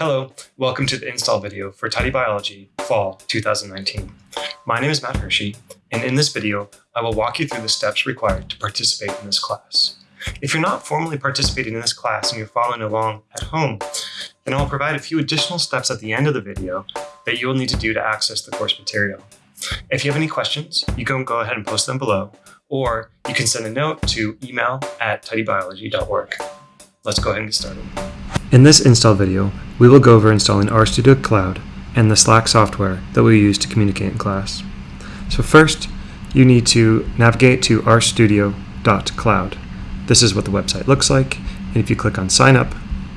Hello, welcome to the install video for Tidy Biology Fall 2019. My name is Matt Hirschey, and in this video, I will walk you through the steps required to participate in this class. If you're not formally participating in this class and you're following along at home, then I'll provide a few additional steps at the end of the video that you will need to do to access the course material. If you have any questions, you can go ahead and post them below, or you can send a note to email at tidybiology.org. Let's go ahead and get started. In this install video, we will go over installing RStudio Cloud and the Slack software that we use to communicate in class. So first, you need to navigate to rstudio.cloud. This is what the website looks like, and if you click on sign up,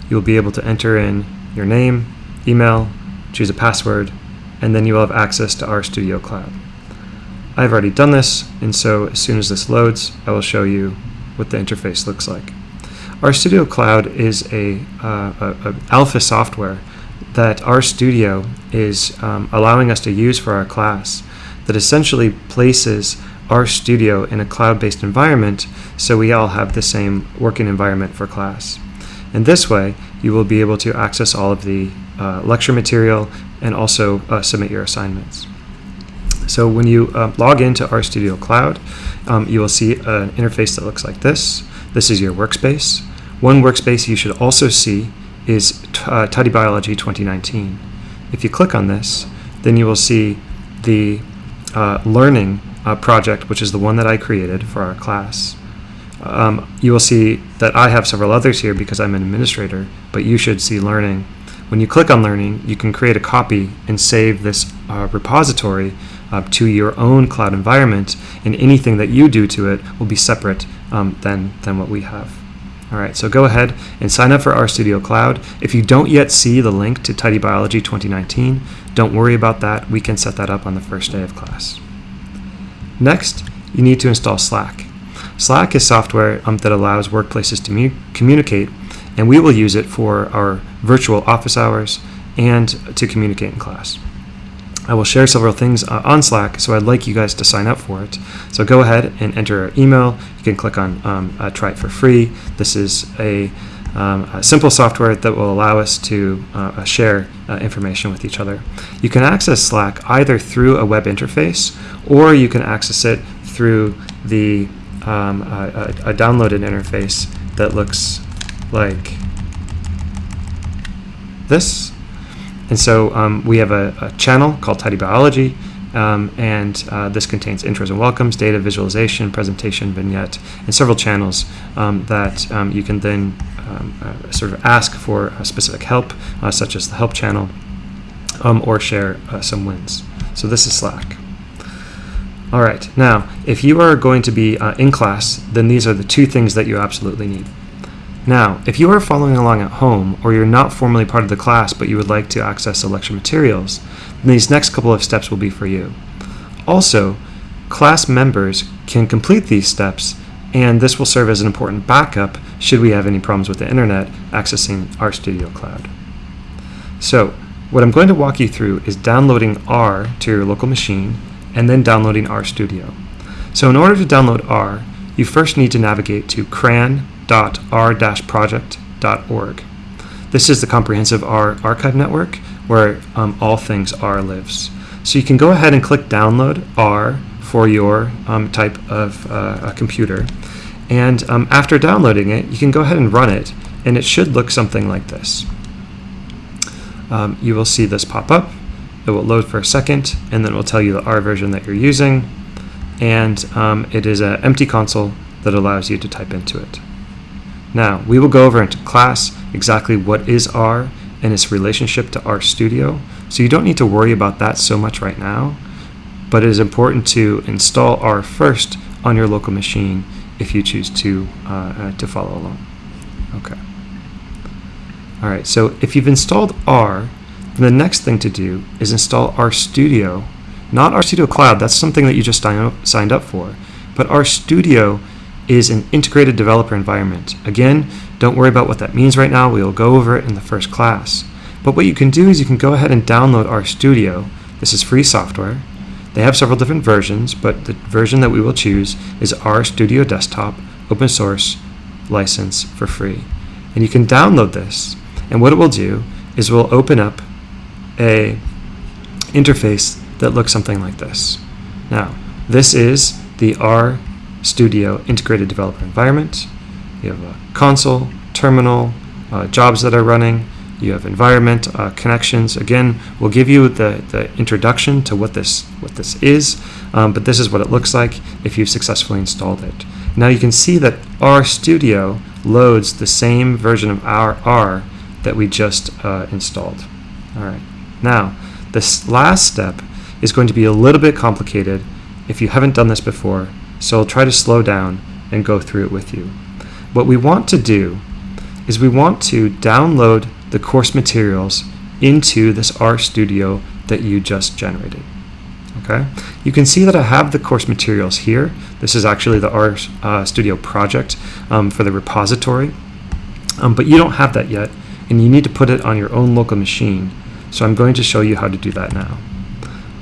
you will be able to enter in your name, email, choose a password, and then you will have access to RStudio Cloud. I've already done this, and so as soon as this loads, I will show you what the interface looks like. RStudio Cloud is a, uh, a, a alpha software that RStudio is um, allowing us to use for our class that essentially places RStudio in a cloud-based environment so we all have the same working environment for class. And this way, you will be able to access all of the uh, lecture material and also uh, submit your assignments. So when you uh, log into RStudio Cloud, um, you will see an interface that looks like this. This is your workspace. One workspace you should also see is uh, Tidy Biology 2019. If you click on this, then you will see the uh, learning uh, project, which is the one that I created for our class. Um, you will see that I have several others here because I'm an administrator, but you should see learning. When you click on learning, you can create a copy and save this uh, repository uh, to your own cloud environment, and anything that you do to it will be separate um, than, than what we have. All right, so go ahead and sign up for RStudio Cloud. If you don't yet see the link to Tidy Biology 2019, don't worry about that. We can set that up on the first day of class. Next, you need to install Slack. Slack is software um, that allows workplaces to communicate, and we will use it for our virtual office hours and to communicate in class. I will share several things uh, on Slack, so I'd like you guys to sign up for it. So go ahead and enter our email. You can click on um, uh, try it for free. This is a, um, a, simple software that will allow us to uh, uh share uh, information with each other. You can access Slack either through a web interface or you can access it through the um, a, a downloaded interface that looks like this. And so um, we have a, a, channel called Tidy Biology, um, and uh, this contains intros and welcomes, data visualization, presentation, vignette, and several channels um, that um, you can then um, uh, sort of ask for specific help, uh, such as the help channel, um, or share uh, some wins. So this is Slack. All right, now, if you are going to be uh, in class, then these are the two things that you absolutely need. Now, if you are following along at home or you're not formally part of the class but you would like to access the lecture materials, then these next couple of steps will be for you. Also, class members can complete these steps and this will serve as an important backup should we have any problems with the internet accessing RStudio Cloud. So, what I'm going to walk you through is downloading R to your local machine and then downloading RStudio. So in order to download R, you first need to navigate to CRAN r-project.org. This is the comprehensive R archive network where um, all things R lives. So you can go ahead and click download R for your um, type of uh, computer. And um, after downloading it, you can go ahead and run it, and it should look something like this. Um, you will see this pop up. It will load for a second, and then it will tell you the R version that you're using. And um, it is an empty console that allows you to type into it. Now, we will go over into class exactly what is R and its relationship to RStudio, so you don't need to worry about that so much right now, but it is important to install R first on your local machine if you choose to, uh, uh, to follow along. Okay. All right, so if you've installed R, then the next thing to do is install RStudio, not RStudio Cloud, that's something that you just signed up for, but RStudio is an integrated developer environment. Again, don't worry about what that means right now. We will go over it in the first class. But what you can do is you can go ahead and download RStudio. This is free software. They have several different versions, but the version that we will choose is RStudio Desktop, open source, license for free. And you can download this. And what it will do is we'll open up a interface that looks something like this. Now, this is the R Studio Integrated Developer Environment. You have a console, terminal, uh, jobs that are running, you have environment, uh, connections. Again, we'll give you the, the introduction to what this, what this is, um, but this is what it looks like if you've successfully installed it. Now you can see that R Studio loads the same version of our R that we just uh, installed. All right. Now, this last step is going to be a little bit complicated if you haven't done this before, so I'll try to slow down and go through it with you. What we want to do is we want to download the course materials into this RStudio that you just generated. Okay, you can see that I have the course materials here. This is actually the RStudio uh, project um, for the repository, um, but you don't have that yet, and you need to put it on your own local machine. So I'm going to show you how to do that now.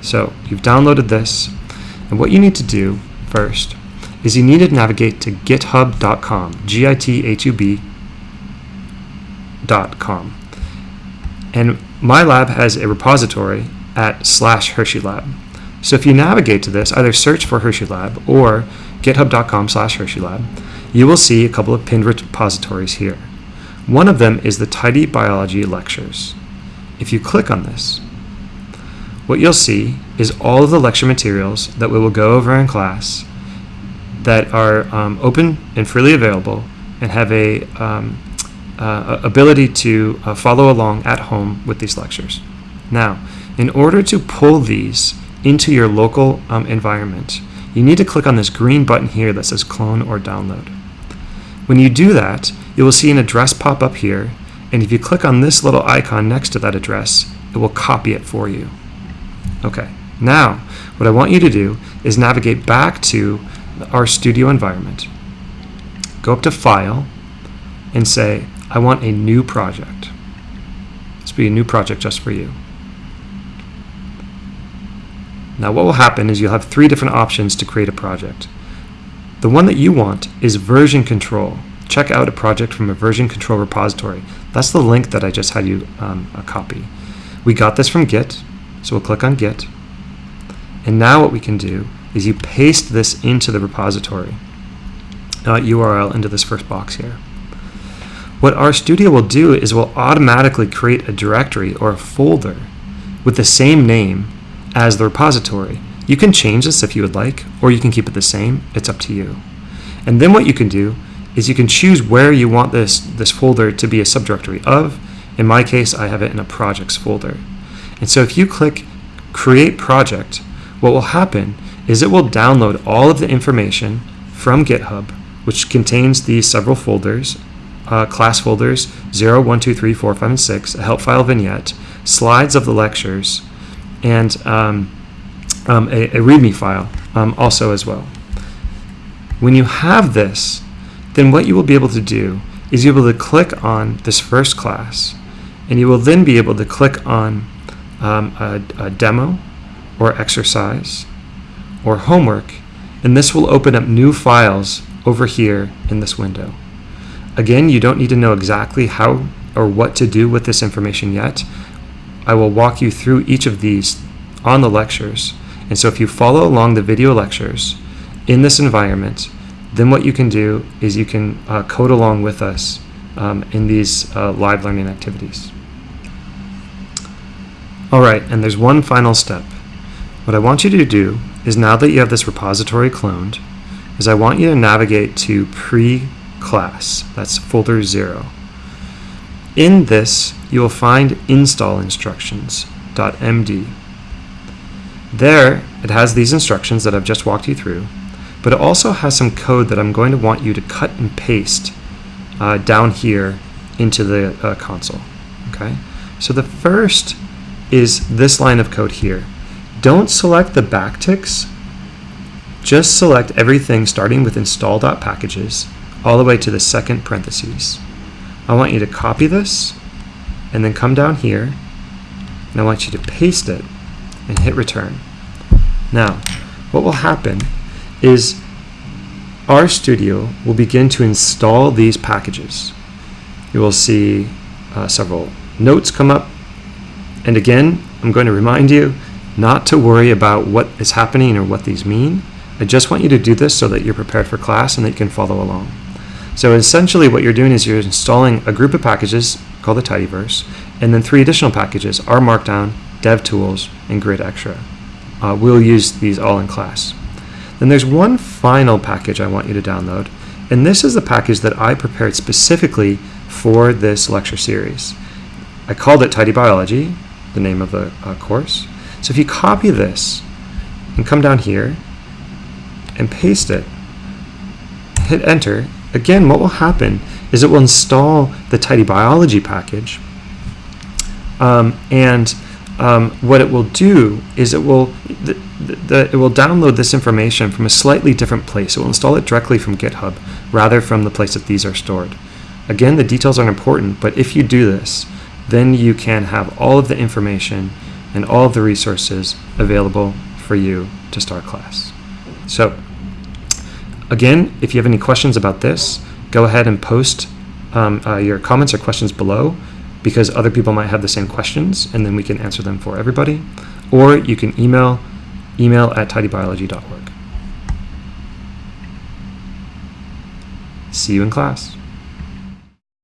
So you've downloaded this, and what you need to do first is you need to navigate to github.com, G-I-T-H-U-B.com. And my lab has a repository at slash Hirschey Lab. So if you navigate to this, either search for Hirschey Lab or github.com slash Hirschey Lab, you will see a couple of pinned repositories here. One of them is the Tidy Biology Lectures. If you click on this, what you'll see is all of the lecture materials that we will go over in class that are um, open and freely available and have a um, uh, ability to uh, follow along at home with these lectures. Now, in order to pull these into your local um, environment, you need to click on this green button here that says clone or download. When you do that, you will see an address pop up here, and if you click on this little icon next to that address, it will copy it for you. Okay, now what I want you to do is navigate back to RStudio environment. Go up to File and say, I want a new project. This will be a new project just for you. Now what will happen is you'll have three different options to create a project. The one that you want is version control. Check out a project from a version control repository. That's the link that I just had you um, copy. We got this from Git, so we'll click on Git. And now what we can do is you paste this into the repository uh, URL into this first box here. What RStudio will do is will automatically create a directory or a folder with the same name as the repository. You can change this if you would like, or you can keep it the same. It's up to you. And then what you can do is you can choose where you want this, this folder to be a subdirectory of. In my case, I have it in a projects folder. And so if you click create project, what will happen is it will download all of the information from GitHub, which contains these several folders, uh, class folders 0, 1, 2, 3, 4, 5, and 6, a help file vignette, slides of the lectures, and um, um, a, a, README file um, also as well. When you have this, then what you will be able to do is you'll be able to click on this first class, and you will then be able to click on um, a, a demo or exercise or homework, and this will open up new files over here in this window. Again, you don't need to know exactly how or what to do with this information yet. I will walk you through each of these on the lectures. And so if you follow along the video lectures in this environment, then what you can do is you can uh, code along with us um, in these uh, live learning activities. All right, and there's one final step. What I want you to do is now that you have this repository cloned, is I want you to navigate to pre-class, that's folder zero. In this, you will find install instructions.md. There, it has these instructions that I've just walked you through, but it also has some code that I'm going to want you to cut and paste uh, down here into the uh, console. Okay, so the first is this line of code here. Don't select the backticks, just select everything starting with install.packages all the way to the second parentheses. I want you to copy this and then come down here and I want you to paste it and hit return. Now, what will happen is RStudio will begin to install these packages. You will see uh, several notes come up. And again, I'm going to remind you not to worry about what is happening or what these mean. I just want you to do this so that you're prepared for class and that you can follow along. So essentially what you're doing is you're installing a group of packages called the Tidyverse, and then three additional packages, R Markdown, DevTools, and Grid Extra. Uh, we'll use these all in class. Then there's one final package I want you to download, and this is the package that I prepared specifically for this lecture series. I called it Tidy Biology, the name of the uh, course. So if you copy this and come down here and paste it, hit enter, again what will happen is it will install the Tidy Biology package um, and um, what it will do is it will the, the, it will download this information from a slightly different place. It will install it directly from GitHub rather from the place that these are stored. Again, the details aren't important, but if you do this, then you can have all of the information and all of the resources available for you to start class. So again, if you have any questions about this, go ahead and post um, uh, your comments or questions below because other people might have the same questions and then we can answer them for everybody. Or you can email email at tidybiology.org. See you in class.